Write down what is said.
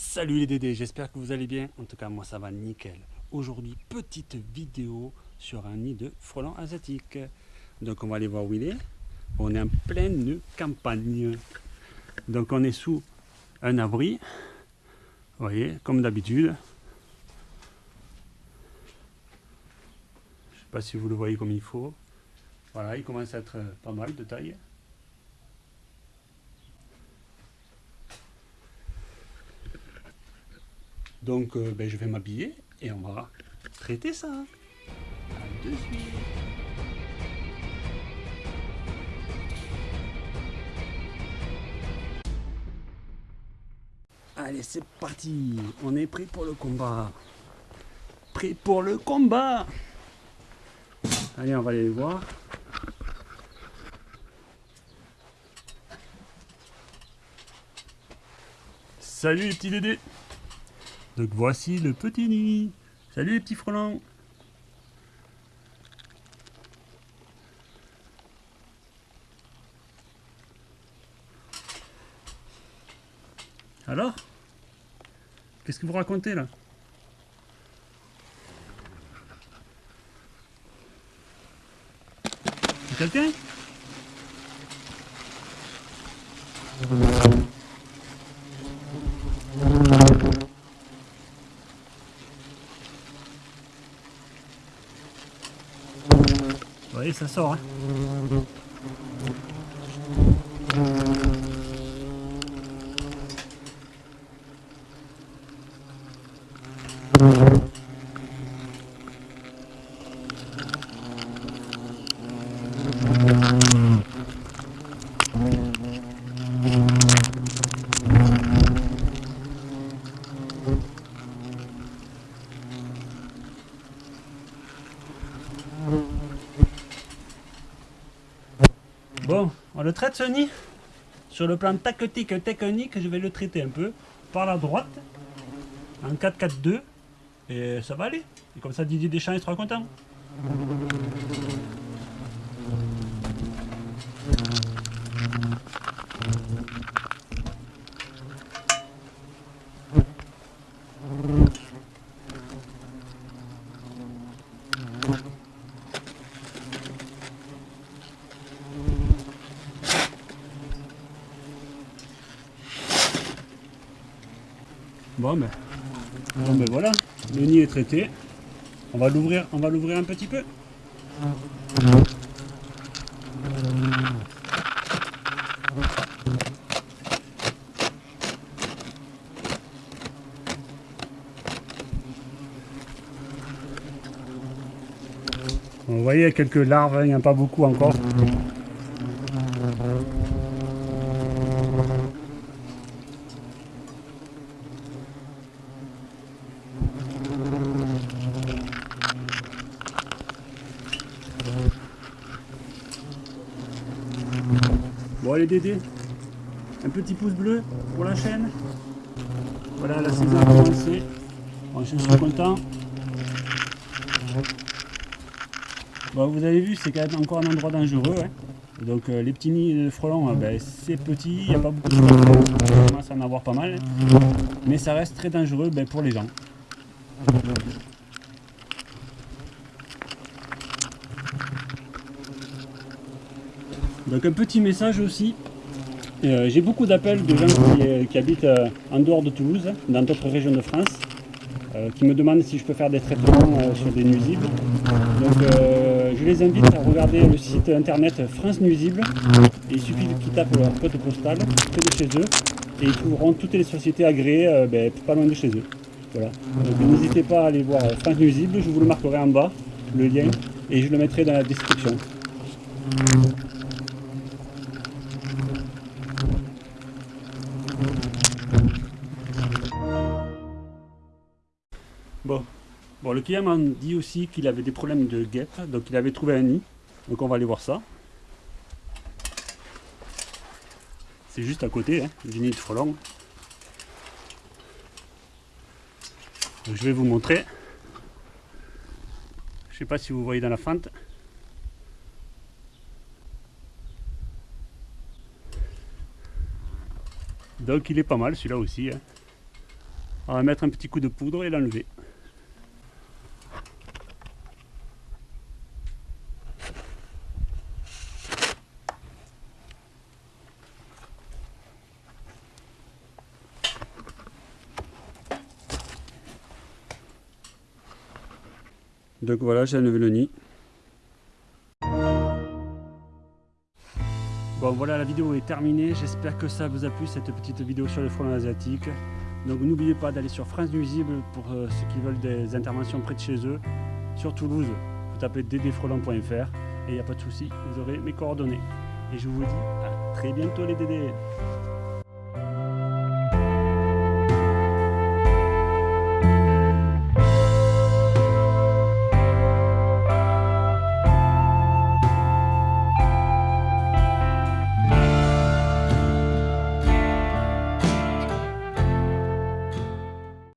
Salut les Dédés, j'espère que vous allez bien. En tout cas, moi ça va nickel. Aujourd'hui, petite vidéo sur un nid de frelons asiatiques. Donc on va aller voir où il est. On est en pleine campagne. Donc on est sous un abri. Vous voyez, comme d'habitude. Je sais pas si vous le voyez comme il faut. Voilà, il commence à être pas mal de taille. Donc euh, ben, je vais m'habiller et on va traiter ça. De suite. Allez, c'est parti. On est prêt pour le combat. Prêt pour le combat. Allez, on va aller voir. Salut les petits dédés donc voici le petit nid. Salut les petits frelons. Alors Qu'est-ce que vous racontez là? Quelqu'un? Vous voyez, ça sort. Bon, on le traite ce nid. Sur le plan tactique technique, je vais le traiter un peu par la droite, en 4-4-2, et ça va aller. Et comme ça, Didier Deschamps il sera content. Bon ben, bon ben voilà, le nid est traité. On va l'ouvrir, on va l'ouvrir un petit peu. Vous voyez, quelques larves, hein, il n'y en a pas beaucoup encore. Bon allez Dédé, un petit pouce bleu pour la chaîne. Voilà la saison a commencé. Bon, je suis content. Bon, vous avez vu, c'est quand même encore un endroit dangereux. Hein. Donc euh, les petits nids de frelons, euh, ben, c'est petit, il n'y a pas beaucoup de choses. On commence à en avoir pas mal. Mais ça reste très dangereux ben, pour les gens. Donc un petit message aussi. Euh, J'ai beaucoup d'appels de gens qui, euh, habitent euh, en dehors de Toulouse, dans d'autres régions de France, qui me demandent si je peux faire des traitements sur des nuisibles. Donc je les invite à regarder le site internet France Nuisible. Et il suffit qu'ils tapent leur code postal près de chez eux et ils trouveront toutes les sociétés agréées ben, pas loin de chez eux. Voilà. Donc n'hésitez pas à aller voir France Nuisible, je vous le marquerai en bas, le lien, et je le mettrai dans la description. Bon. bon, le client m'a dit aussi qu'il avait des problèmes de guêpes, donc il avait trouvé un nid. Donc on va aller voir ça. C'est juste à côté hein, du nid de frelon. Je vais vous montrer. Je sais pas si vous voyez dans la fente. Donc il est pas mal celui-là aussi. hein. On va mettre un petit coup de poudre et l'enlever. Donc voilà, j'ai enlevé le nid. Bon voilà, la vidéo est terminée. J'espère que ça vous a plu, cette petite vidéo sur le frelon asiatique. Donc n'oubliez pas d'aller sur France Nuisible pour euh, ceux qui veulent des interventions près de chez eux. Sur Toulouse, vous tapez ddfrelon.fr et il n'y a pas de souci, vous aurez mes coordonnées. Et je vous dis à très bientôt les dédés